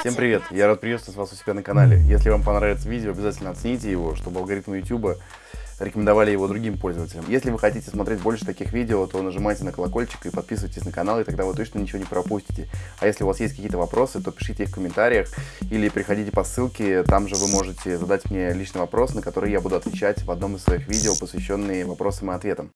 Всем привет! Я рад приветствовать вас у себя на канале. Если вам понравится видео, обязательно оцените его, чтобы алгоритмы YouTube рекомендовали его другим пользователям. Если вы хотите смотреть больше таких видео, то нажимайте на колокольчик и подписывайтесь на канал, и тогда вы точно ничего не пропустите. А если у вас есть какие-то вопросы, то пишите их в комментариях или приходите по ссылке, там же вы можете задать мне личный вопрос, на который я буду отвечать в одном из своих видео, посвященные вопросам и ответам.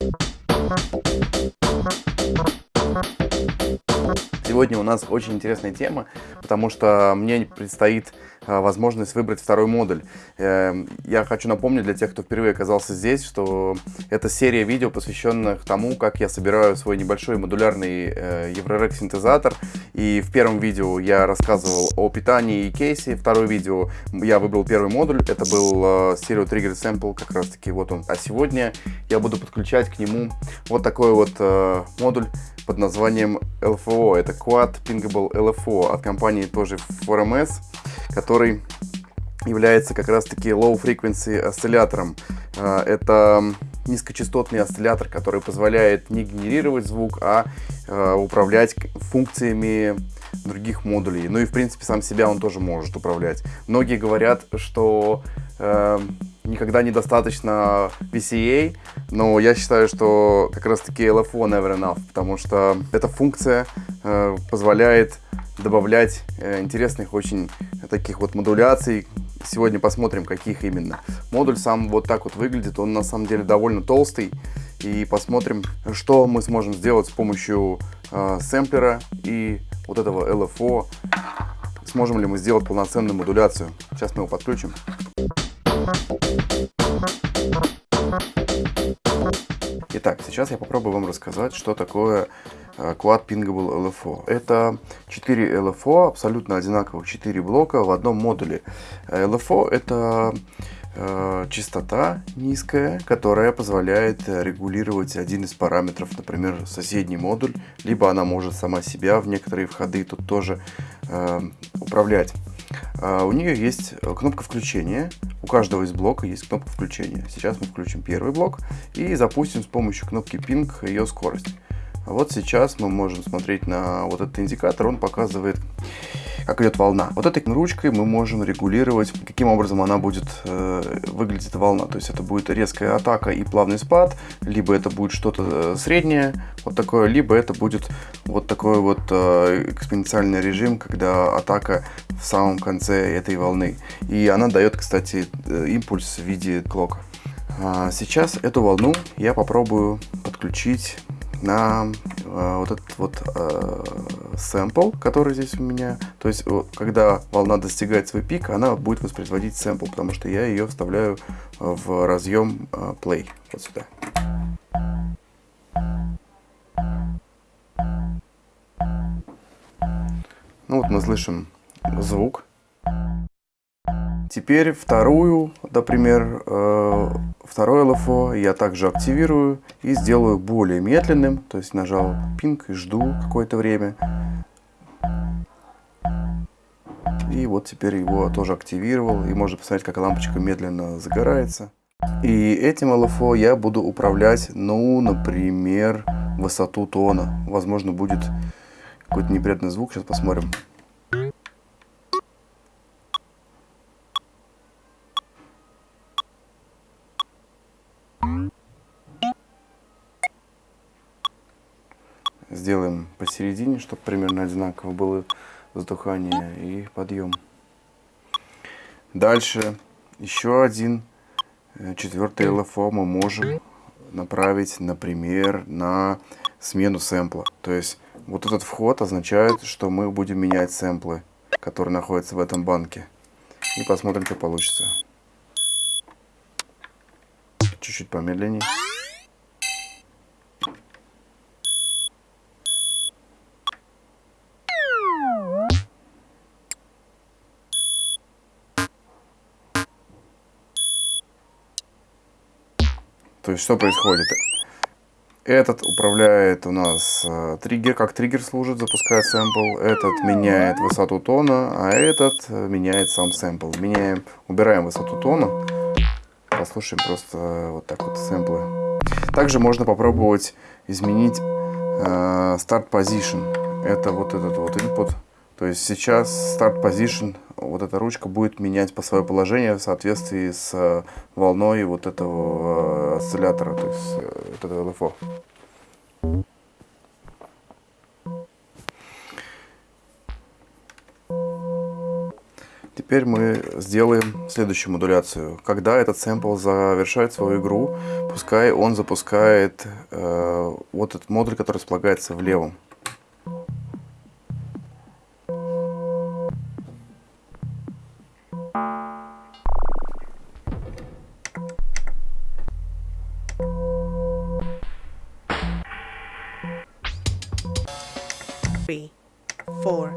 Сегодня у нас очень интересная тема, потому что мне предстоит а, возможность выбрать второй модуль. Эм, я хочу напомнить для тех, кто впервые оказался здесь, что это серия видео, посвященных тому, как я собираю свой небольшой модулярный э, Еврорек синтезатор. И в первом видео я рассказывал о питании и кейсе. Второе видео я выбрал первый модуль, это был э, Stereo Trigger Sample, как раз таки вот он. А сегодня я буду подключать к нему вот такой вот э, модуль под названием LFO. Это Quad Pingable LFO от компании тоже 4MS, который является как раз-таки low frequency осциллятором. А, это низкочастотный осциллятор, который позволяет не генерировать звук, а, а управлять функциями других модулей. Ну и в принципе сам себя он тоже может управлять. Многие говорят, что э, никогда недостаточно VCA, но я считаю, что как раз таки LFO never enough, потому что эта функция э, позволяет добавлять э, интересных очень таких вот модуляций. Сегодня посмотрим, каких именно. Модуль сам вот так вот выглядит, он на самом деле довольно толстый. И посмотрим, что мы сможем сделать с помощью э, сэмплера и вот этого LFO. Сможем ли мы сделать полноценную модуляцию. Сейчас мы его подключим. Итак, сейчас я попробую вам рассказать, что такое э, Quad Pingable LFO. Это 4 LFO, абсолютно одинаковых 4 блока в одном модуле. LFO это э, частота низкая, которая позволяет регулировать один из параметров, например, соседний модуль, либо она может сама себя в некоторые входы тут тоже э, управлять. А, у нее есть кнопка включения. У каждого из блока есть кнопка включения. Сейчас мы включим первый блок и запустим с помощью кнопки Ping ее скорость. Вот сейчас мы можем смотреть на вот этот индикатор. Он показывает как идет волна. Вот этой ручкой мы можем регулировать, каким образом она будет э, выглядеть волна. То есть это будет резкая атака и плавный спад, либо это будет что-то э, среднее, вот такое, либо это будет вот такой вот э, экспоненциальный режим, когда атака в самом конце этой волны. И она дает, кстати, э, импульс в виде клока. А сейчас эту волну я попробую подключить на э, вот этот вот э, сэмпл, который здесь у меня. То есть, когда волна достигает свой пик, она будет воспроизводить сэмпл, потому что я ее вставляю в разъем э, play вот сюда. Ну вот мы слышим звук. Теперь вторую, например, э, второй LFO я также активирую и сделаю более медленным. То есть нажал пинг и жду какое-то время. И вот теперь его тоже активировал. И можно посмотреть, как лампочка медленно загорается. И этим LFO я буду управлять, ну, например, высоту тона. Возможно, будет какой-то неприятный звук. Сейчас посмотрим. Сделаем посередине, чтобы примерно одинаково было затухание и подъем. Дальше еще один э, четвертый LFO мы можем направить, например, на смену сэмпла. То есть вот этот вход означает, что мы будем менять сэмплы, которые находятся в этом банке. И посмотрим, что получится. Чуть-чуть помедленнее. То есть что происходит? Этот управляет у нас э, триггер, как триггер служит, запускает сэмпл. Этот меняет высоту тона, а этот э, меняет сам сэмпл. Меняем, убираем высоту тона. Послушаем просто э, вот так вот сэмплы. Также можно попробовать изменить э, start position. Это вот этот вот input. То есть сейчас Start Position, вот эта ручка будет менять по свое положение в соответствии с э, волной вот этого э, осциллятора, то есть э, вот этого LFO. Теперь мы сделаем следующую модуляцию. Когда этот сэмпл завершает свою игру, пускай он запускает э, вот этот модуль, который располагается в левом. Three, four.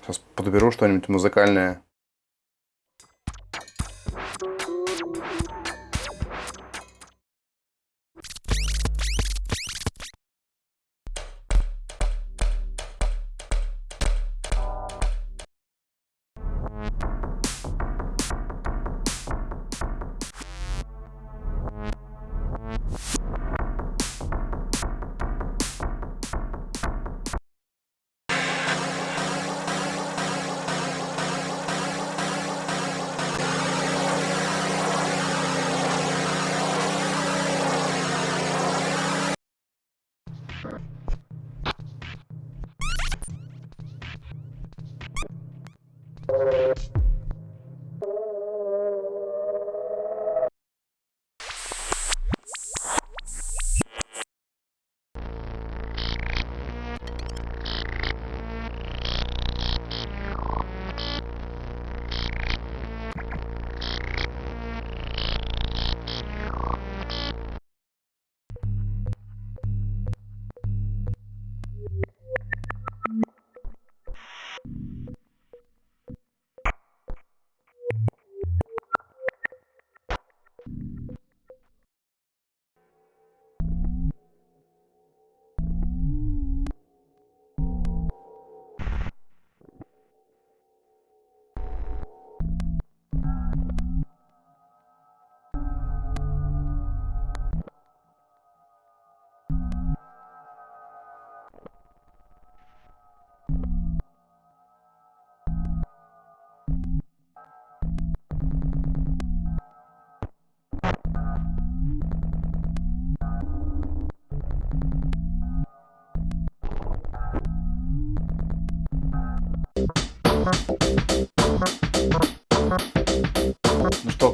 Сейчас подберу что-нибудь музыкальное.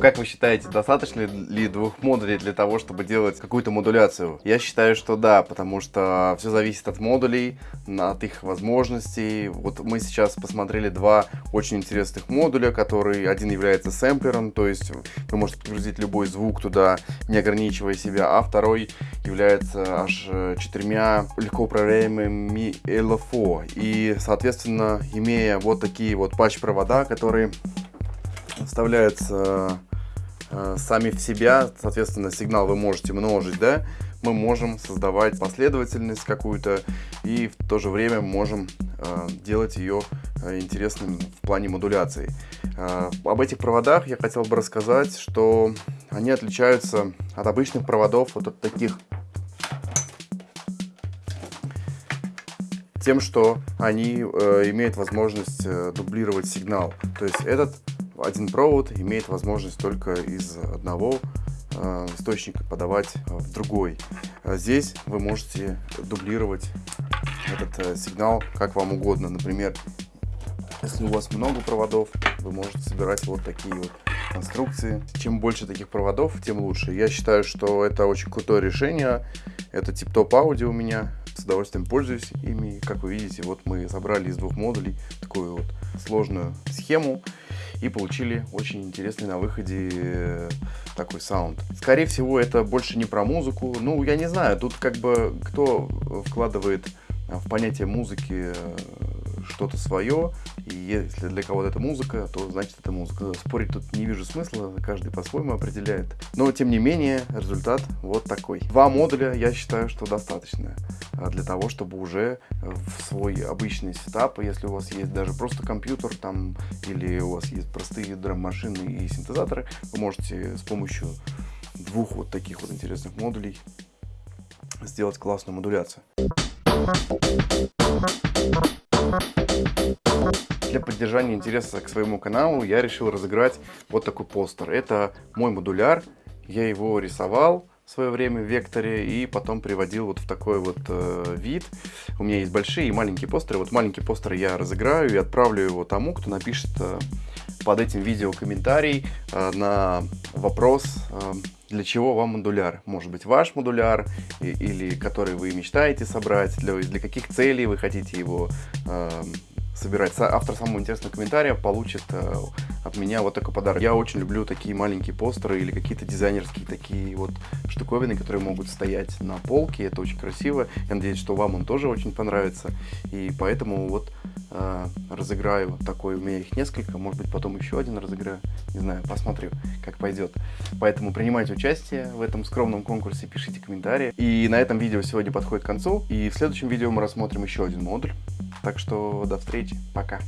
Как вы считаете, достаточно ли двух модулей для того, чтобы делать какую-то модуляцию? Я считаю, что да, потому что все зависит от модулей, от их возможностей. Вот мы сейчас посмотрели два очень интересных модуля, который один является сэмплером, то есть вы можете подгрузить любой звук туда, не ограничивая себя, а второй является аж четырьмя легко управляемыми LFO. И, соответственно, имея вот такие вот патч-провода, которые вставляются э, сами в себя, соответственно, сигнал вы можете множить, да, мы можем создавать последовательность какую-то и в то же время можем э, делать ее э, интересным в плане модуляции. Э, об этих проводах я хотел бы рассказать, что они отличаются от обычных проводов, вот от таких тем, что они э, имеют возможность э, дублировать сигнал. То есть этот один провод имеет возможность только из одного э, источника подавать в другой. А здесь вы можете дублировать этот э, сигнал как вам угодно. Например, если у вас много проводов, вы можете собирать вот такие вот конструкции. Чем больше таких проводов, тем лучше. Я считаю, что это очень крутое решение. Это тип-топ аудио у меня. С удовольствием пользуюсь ими. Как вы видите, вот мы собрали из двух модулей такую вот сложную схему и получили очень интересный на выходе э, такой саунд. Скорее всего, это больше не про музыку. Ну, я не знаю, тут как бы кто вкладывает в понятие музыки что-то свое, и если для кого-то это музыка, то значит это музыка. Спорить тут не вижу смысла, каждый по-своему определяет. Но, тем не менее, результат вот такой. Два модуля, я считаю, что достаточно а, для того, чтобы уже в свой обычный сетап, если у вас есть даже просто компьютер там, или у вас есть простые драм-машины и синтезаторы, вы можете с помощью двух вот таких вот интересных модулей сделать классную модуляцию. Для поддержания интереса к своему каналу я решил разыграть вот такой постер. Это мой модуляр, я его рисовал в свое время в векторе и потом приводил вот в такой вот э, вид. У меня есть большие и маленькие постеры. Вот маленький постер я разыграю и отправлю его тому, кто напишет э, под этим видео комментарий э, на вопрос, э, для чего вам модуляр. Может быть ваш модуляр и, или который вы мечтаете собрать, для, для каких целей вы хотите его э, собирать. Автор самого интересного комментария получит э, от меня вот такой подарок. Я очень люблю такие маленькие постеры или какие-то дизайнерские такие вот штуковины, которые могут стоять на полке. Это очень красиво. Я надеюсь, что вам он тоже очень понравится. И поэтому вот э, разыграю такой. У меня их несколько. Может быть, потом еще один разыграю. Не знаю, посмотрю, как пойдет. Поэтому принимайте участие в этом скромном конкурсе, пишите комментарии. И на этом видео сегодня подходит к концу. И в следующем видео мы рассмотрим еще один модуль. Так что до встречи. Пока.